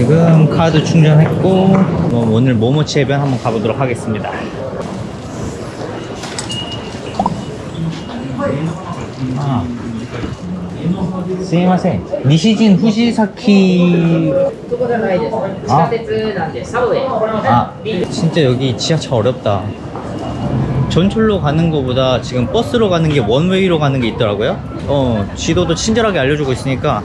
지금 카드 충전했고 오늘 모모치 해변 한번 가보도록 하겠습니다 아. 스미마센 니시진 후시사키 아. 아 진짜 여기 지하철 어렵다 전철로 가는 것보다 지금 버스로 가는 게 원웨이로 가는 게 있더라고요 어 지도도 친절하게 알려주고 있으니까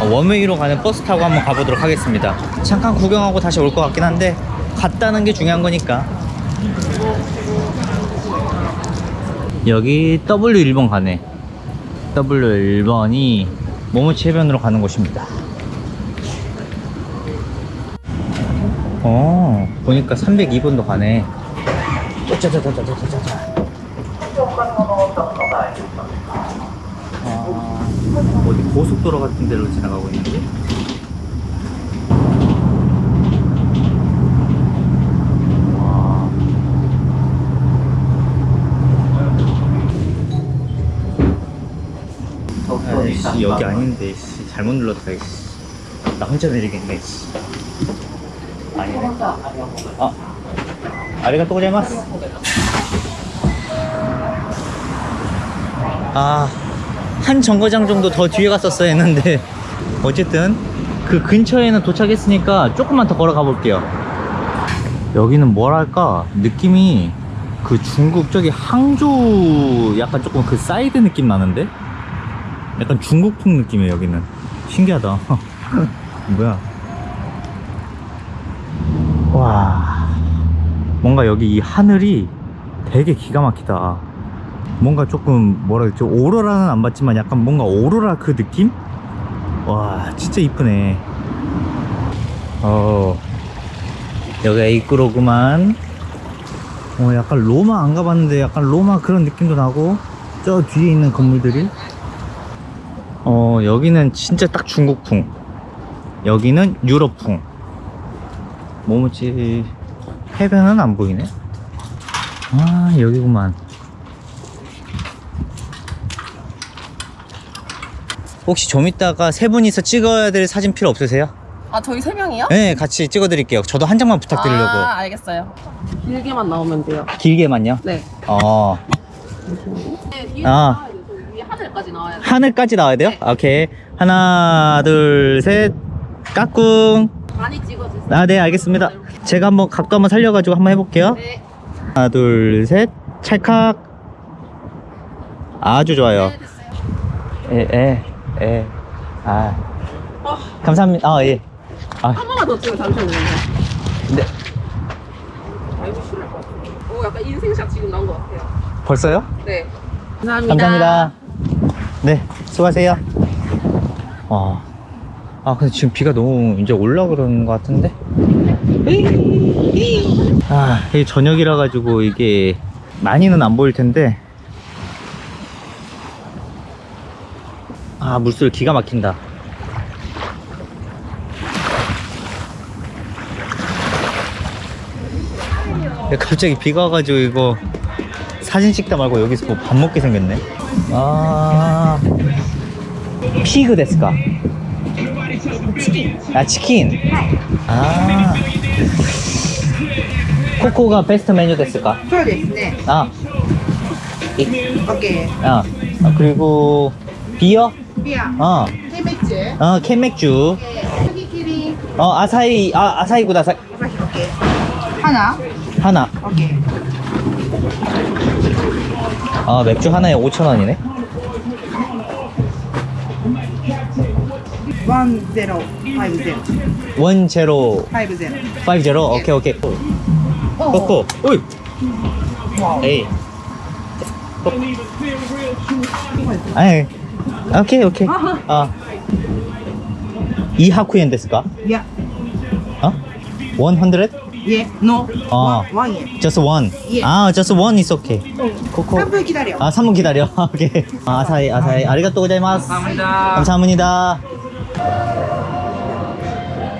원웨이로 가는 버스 타고 한번 가보도록 하겠습니다. 잠깐 구경하고 다시 올 것 같긴 한데 갔다는 게 중요한 거니까. 여기 W1번 가네. W1번이 모모치 해변으로 가는 곳입니다. 어 보니까 302번도 가네. 짜자자자자자자자 아, 어디 고속도로 같은 데로 지나가고 있는데 와. 아이씨, 여기 아닌데 씨, 잘못 눌렀다 이씨. 나 혼자 내리겠네 씨. 아니네 아 아리가또 고자이마스 아 한 정거장 정도 더 뒤에 갔었어야 했는데 어쨌든 그 근처에는 도착했으니까 조금만 더 걸어가 볼게요. 여기는 뭐랄까? 느낌이 그 중국 저기 항저우 약간 조금 그 사이드 느낌 나는데? 약간 중국풍 느낌이에요 여기는. 신기하다. 뭐야? 와. 뭔가 여기 이 하늘이 되게 기가 막히다 뭔가 조금 뭐라 그랬죠? 오로라는 안 봤지만 약간 뭔가 오로라 그 느낌? 와 진짜 이쁘네. 어. 여기 에이크로구만. 어 약간 로마 안 가봤는데 약간 로마 그런 느낌도 나고 저 뒤에 있는 건물들이. 어 여기는 진짜 딱 중국풍. 여기는 유럽풍. 모모치 해변은 안 보이네. 아 여기구만 혹시 좀 이따가 세 분이서 찍어야 될 사진 필요 없으세요? 아 저희 세 명이요? 네 같이 찍어 드릴게요 저도 한 장만 부탁드리려고 아 알겠어요. 길게만 나오면 돼요. 길게만요 네. 어네 아. 위에 하늘까지 나와야 돼요. 하늘까지 나와야 돼요? 네. 오케이 하나 둘셋 까꿍 많이 찍어주세요. 아네 알겠습니다 제가 한번 각도 한번 살려가지고 한번 해볼게요 네. 하나 둘 셋 찰칵 아주 좋아요 네 됐어요. 에에 에아 어, 감사합니다 아 예 아, 한 번만 더 찍어 잠시만요. 네. 아 이거 싫을 것 같은데. 오 약간 인생샷 지금 나온 것 같아요. 벌써요? 네. 감사합니다. 감사합니다 네 수고하세요 와. 아 근데 지금 비가 너무 이제 올라 그러는 것 같은데 아 이게 저녁이라 가지고 이게 많이는 안 보일 텐데 아 물술 기가 막힌다. 갑자기 비가 와가지고 이거 사진 찍다 말고 여기서 뭐 밥 먹게 생겼네? 아 피그 데스까? 아 치킨. 아. 코코가 베스트 메뉴 됐을까? 저 됐네. 아. 오케이. 아 그리고 비어? 비야. 어. 캔맥주. 어, 캔맥주. 여기끼리. 예, 어, 아사히, 아, 아사히 구다사. 아사히, 오케이. 하나. 하나. 오케이. 아, 맥주 하나에 5,000원이네. one zero five zero. one zero. five zero. five zero. 예. 오케이 오케이. 코코. 오이. 어. 에이. 어, 아이. 오케이 오케이 아 이하쿠엔 데스까? 예. 어? 100? 어? 예. No. 어. One, one 예. Just one. 예. 아, just one is okay. 코코. 3분 기다려. 아, 3분 기다려. 오케이. 아, 아사히 아사히. 아리가또 고자이마스. 감사합니다. 감사합니다.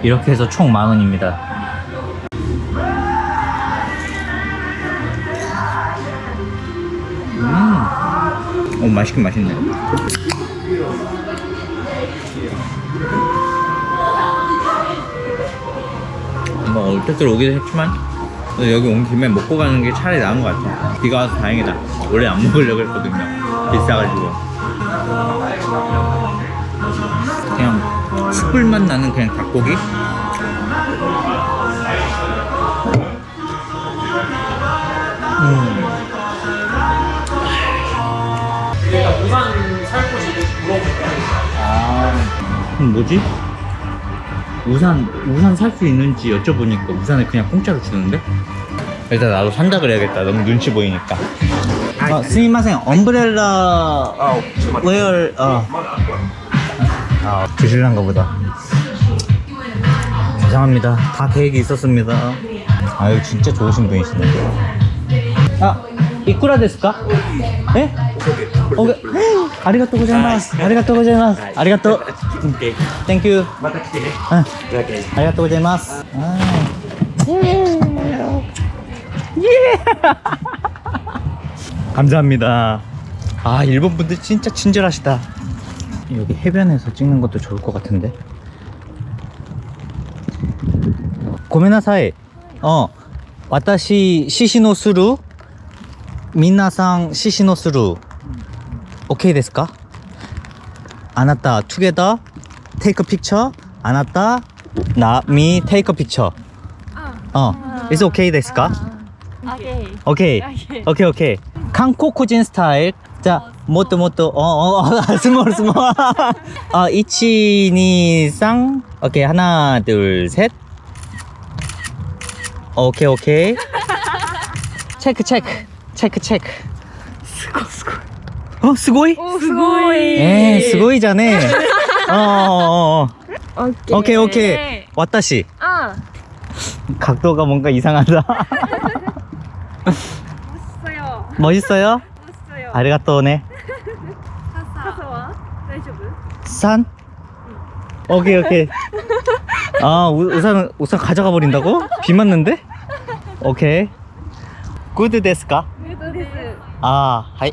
이렇게 해서 총 만 원입니다. 음. 오, 맛있긴 맛있네. 뭐 뜻대로 오기도 했지만 여기 온 김에 먹고 가는 게 차라리 나은 것 같아 비가 와서 다행이다 원래 안 먹으려고 했거든요 비싸가지고 그냥 숯불맛 나는 그냥 닭고기 음. 내가 부산 살 곳이 물어볼까? 아, 뭐지? 우산, 우산 살 수 있는지 여쭤보니까 우산을 그냥 공짜로 주는데? 일단 나도 산다 그래야겠다. 너무 눈치 보이니까. 아, すみません, umbrella, 어, 웨어, 어. 아, 드실란가 보다. 죄송합니다. 다 계획이 있었습니다. 아유, 진짜 좋으신 분이시네. 아, いくらですか? 예? 오케이. 아리가또 고자이마스. 아리가또 고자이마스. 아리가또. 땡큐. 응. 아리가또 고자이마스. 아. 예. 감사합니다. 아, 일본 분들 진짜 친절하시다. 여기 해변에서 찍는 것도 좋을 것 같은데. 고메나사이. 어. 私 시시노 스루 皆さん獅子のする 오케이 됐을까? 안았다. 투게더 테이크 픽처 안았다. 나미 테이크 픽처 어 It's okay 됐을까? 아. 아, 예. 아, 예. 오케이 오케이. 오케이 오케이. 한국인 스타일. 자 모토 모토 어어 스몰 스몰. 이치니 쌍. 오케이 하나 둘셋. 오케이 오케이. 체크 체크. 체크 체크. 스고 스고. 어, おすごいすごいえー、すごいじゃねえ 예, 어, 어, 어, 어. 오케이. 오케이, 오케이. 왔다시. 어. 아. 각도가 뭔가 이상하다. 멋있어요. 멋있어요? 멋있어요. 아리가또네. 사사와 산? 응. 오케이, 오케이. 아, 우, 우산, 우산 가져가 버린다고? 비 맞는데? 오케이. 굿 데스까? 굿 데스. 아, 하이.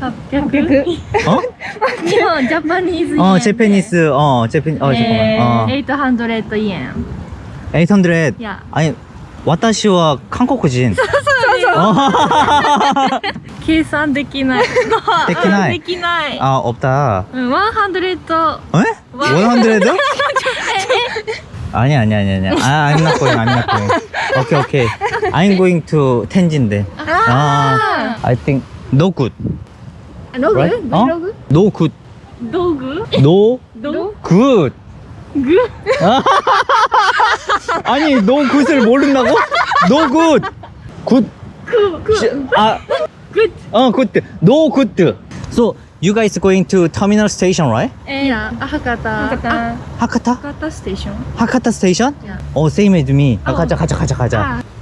800. 어? 日本ジャパニーズ 어 제페니스. 어 제페. 어 잠깐만. 어. 800 yen. 800. 야. 아니 私は韓国人. 어. 計算できない。できないできない。 아 없다. うん、100 에? 100? 아니 아니 아니 아니. 아 I'm not going. I'm not going. 오케이 오케이. I'm going to 텐진데. 아. I think no good. No right? good. 어? No good. No good. No good. No. No. Good. Good. 아니 no good을 모른다고? No good. Good. Good. Good. 아. Good. 어 good. No good. So you guys going to terminal station, right? Yeah. Hakata. Hakata. Hakata. Hakata station. Hakata station? Yeah. Oh, same as me. 아, 가자, 가자, 가자, 가자. 아.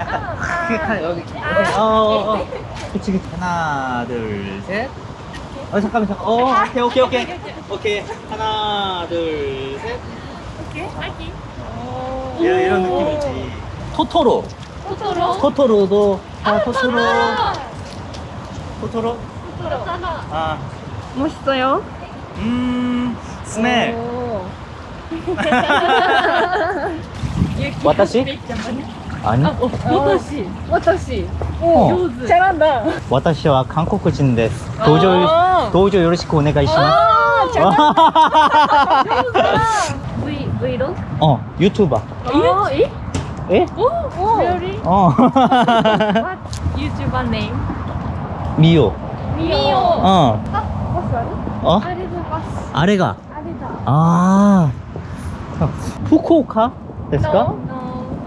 약간 크게 칼 여기 어, 어, 어. 그치 그치. 하나 둘셋. 어 잠깐만 잠깐. 어 오케이 오케이 오케이. 오케이. 하나 둘셋. 오케이. 아기. 이런, 이런 느낌이지. 토토로. 토토로. 토토로도. 아 토토로. 토토로. 토토로. 아. 멋있어요. 음, 스멜. 오. 아니? 아, 어, わたし. わたし. 오, 어. 잘한다. わたしは 한국인 です. どうぞ, 아 どうぞ よろしく お願いしま. 아, 잘한다. 브이, 브이로그? 어, 유튜버. 아, 어, 예? 예? 오, 오. Really? 어. What YouTuber name? 미오. 미오. 어. 아, 버스 아래? 어? 아래가 버스. 아래가? 아래다. 아. 어. 후쿠오카? ですか no, no.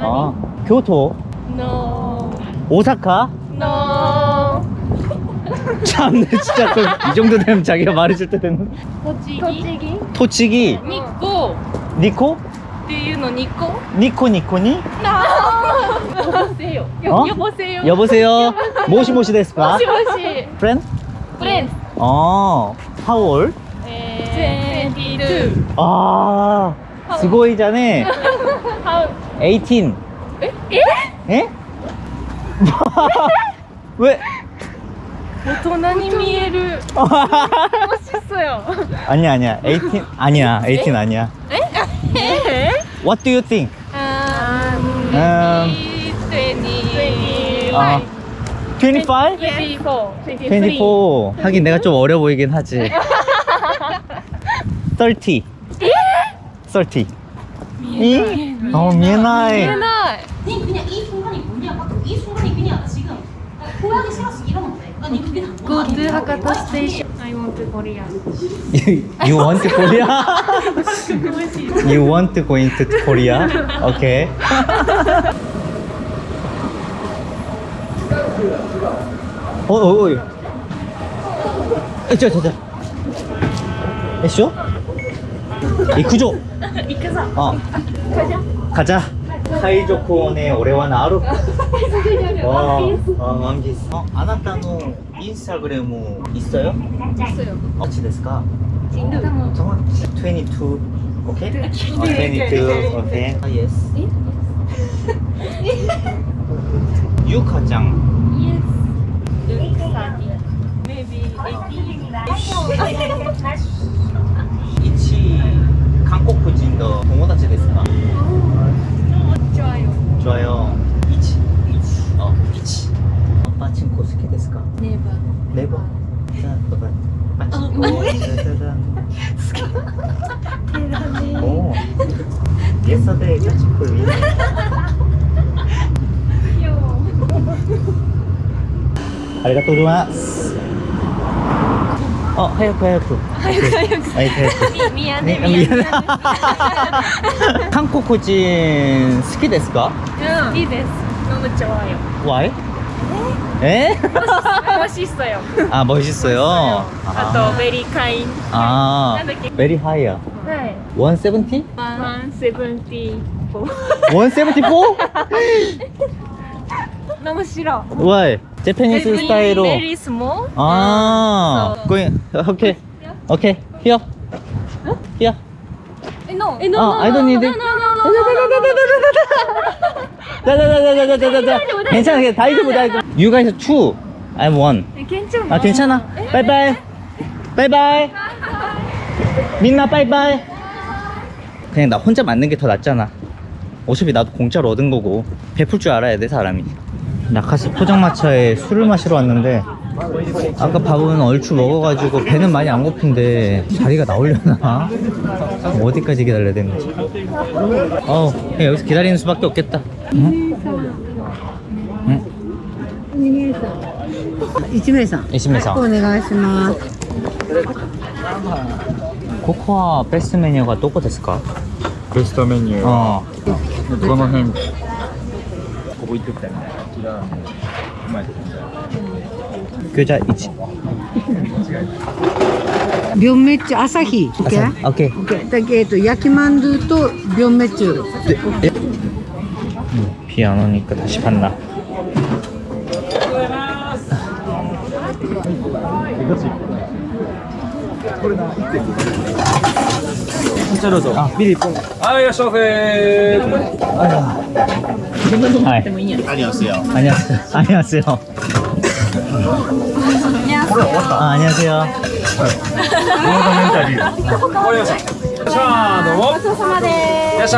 어. 교토. No. 오사카? No. 참네 진짜 그, 이 정도 되면 자기가 말해줄 때 되는栃木. 토치기 日光 니코? っていうの日光 니코 니코니? 여보세요 어? 여보세요 여보세요 모시모시 데스까? 모시모시 프렌드? 프렌드. 어 how old? 22 아 스고이자네 18 에? 예? 예? 왜? 모토나니미에를 멋있어요. 아니야 아니야. 18 아니야. 18 아니야. 에? What do you think? Um, um 20. 25. 아, 25? 24. 24. 하긴 내가 좀 어려 보이긴 하지. 30. 30. 예? 30. 예? 어, 미에나이. 미에나이. 후회하기 싫어서 이러면 돼. 난 그냥 Go to Hakata Station I want to Korea You want to Korea? you want to go into Korea? Okay. 어, 어, 어. 에, 저, 저, 저. 에쇼? 이쿠조. 어. 가자. 사 会場公ね、俺はなる。ワンピース。あ、あなたのインスタグラム、いっそよあっちですか진도. 정확 22. 오케이? 22. 오케이. 아, 예스. 유카짱. 이치 한국 부진도 좋아 요. 1, 1. 어, 1. 아빠 친구 고스키 데스 까? 네 버. 네 버. 자, 봐 봐. 빠친 코. 짜 잔. 대단 해. 오. Yesterday, 빠친코 위. 귀여 워. ありがとうございます。 어 하얗고 하얗고. 하얗고 네. 하얗고. 아, 하얗고. 네, 아, 미안해 미안해. 한국 고진 스키 데스까? 스키 데스. 너무 좋아요. Why? 네? 에? 멋있어요. 아 멋있어요? 아또 아, very kind. 아. very high. 네. 170? 174 174? 너무 싫어. Why? Japanese 스타일로. Very small. 아, going. Okay, okay. Here, here. No. 아, I don't need it. 자자자자자자자자. 괜찮아, 괜찮아. 大丈夫 大丈夫. You guys two, I'm one. 괜찮아. 아 괜찮아. 바이바이. 바이바이. みんな 바이바이. 그냥 나 혼자 맞는 게 더 낫잖아. 어차피 나도 공짜로 얻은 거고 베풀 줄 알아야 돼 사람이. 나카스 포장마차에 술을 마시러 왔는데 아까 밥은 얼추 먹어가지고 배는 많이 안 고픈데 자리가 나오려나? 어디까지 기다려야 되는 거지? 어, 그냥 여기서 기다리는 수밖에 없겠다. 응? 응? 一名さん。 이심에서 お願いします。 코코아 베스트 메뉴가 どこですか?ベストメニューは、 어. この辺ここ行ってきたよねこちらうまいで 餃子一。ビョンメッチュ朝日。オッケー。オッケー。だけど焼きまドゥとビョンメッチュ。ピアノに行くしかン。これなゃどうぞビリポンはいいらっしゃいませはい、も。ありますよ。ありますよ。ありますよ。これ終わった。ありますよ。はい。終わりました。さあ、どうも。ごちそうさまです。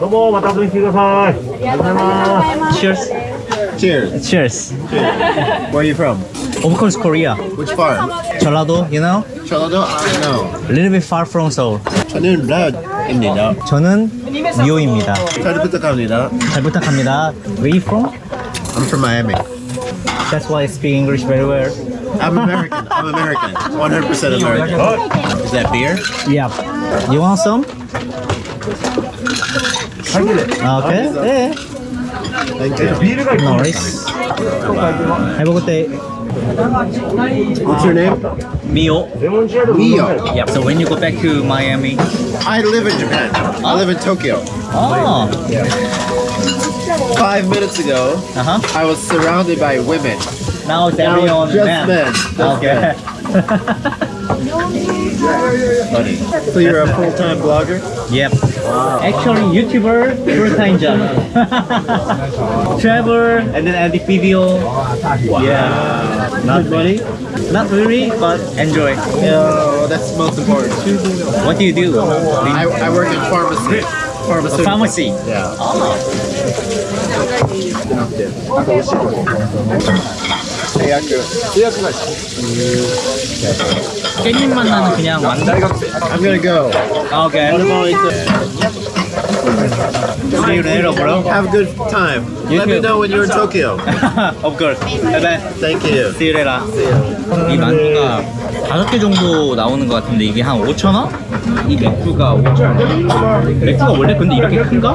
どうも、また遊びに来てください。ありがとうございます。Where are you from? Of course, Korea. Which farm? 전라도, you know? 전라도? I know. A little bit far from Seoul. 저는 라입니다. 저는 미호입니다. 잘 부탁합니다. 잘 부탁합니다. Where you from? I'm from Miami. That's why I speak English very well. I'm American. I'm American. 100% American. Is that beer? Yeah. You want some? Okay. Yeah. Thank you. 비일가 No worries. Have a good day. What's your name? Mio. Mio. Yep. So when you go back to Miami? I live in Japan. I live in Tokyo. Oh. Yeah. Five minutes ago, uh -huh. I was surrounded by women. Now it's every on just men. men. Just okay. Men. So you're a full-time blogger? Yep. Actually, YouTuber full time job. Travel and then edit video. Yeah. Not really. Not really, but enjoy. Yeah, that's most important. What do you do? I, I work in pharmacy. Pharmaceutical. Pharmacy. Yeah. Oh. 깻잎만 나는 그냥 완전. I'm gonna go. Okay. See you later, bro. Have a good time. You Let me too. know when you're in Tokyo. of course. Bye bye. Thank you. See you later. 이 만두가 다섯 개 정도 나오는 것 같은데 이게 한 5천 원? 이 맥주가 5천 원. 맥주가 원래 근데 이렇게 큰가?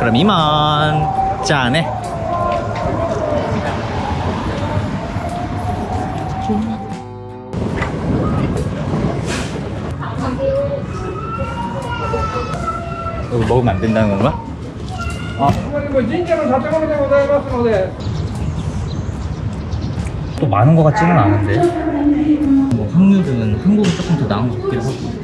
그럼 이만 짠해 이거 먹으면 안 된다는 건가? 아. 또 많은 것 같지는 않은데 뭐 확률은 한국이 조금 더 나은 것 같기도 하고